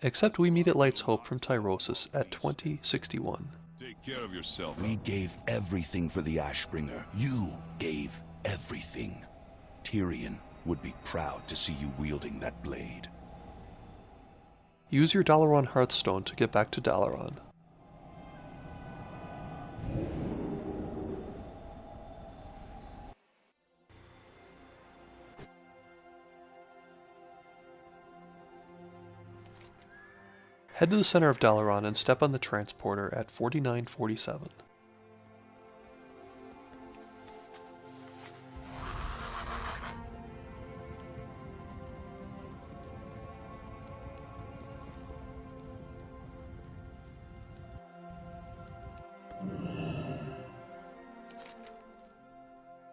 Except we meet at Light's Hope from Tyrosus at 2061. Take care of yourself. We gave everything for the Ashbringer. You gave everything. Tirion would be proud to see you wielding that blade. Use your Dalaran Hearthstone to get back to Dalaran. Head to the center of Dalaran and step on the transporter at 4947.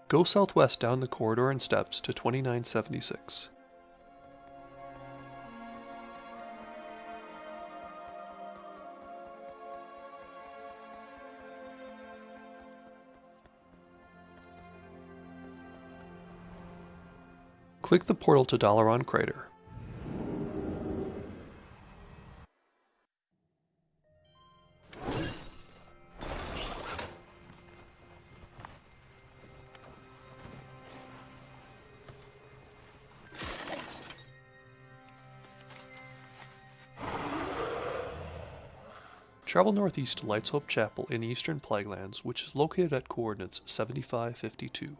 Go southwest down the corridor and steps to 2976. Click the portal to Dalaran Crater. Travel northeast to Light's Hope Chapel in the eastern Plaguelands, which is located at coordinates 7552.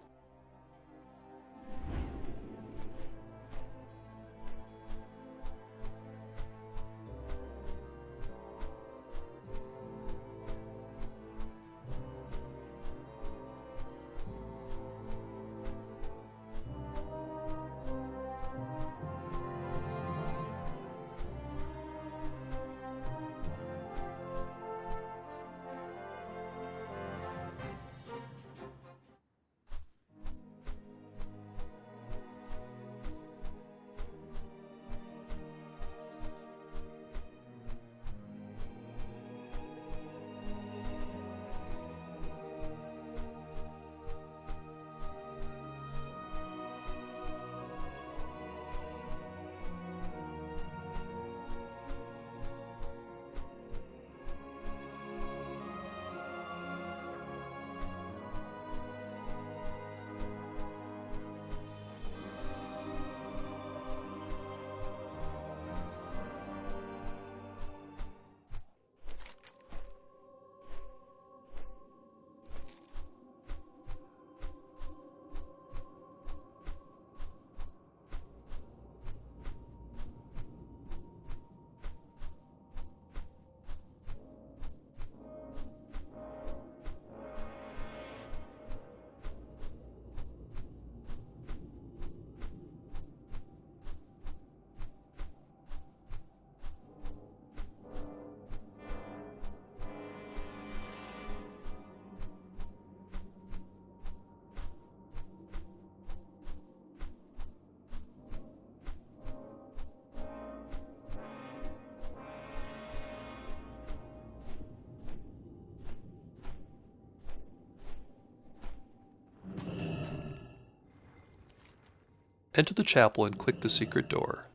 Enter the chapel and click the secret door.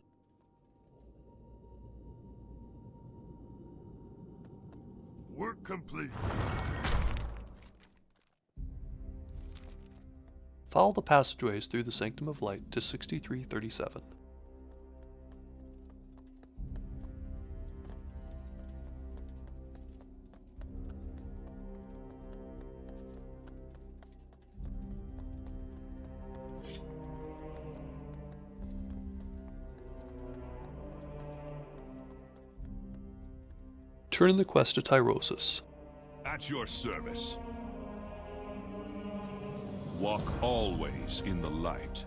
Work complete. Follow the passageways through the Sanctum of Light to 6337. Turn in the quest to Tyrosus. At your service. Walk always in the light.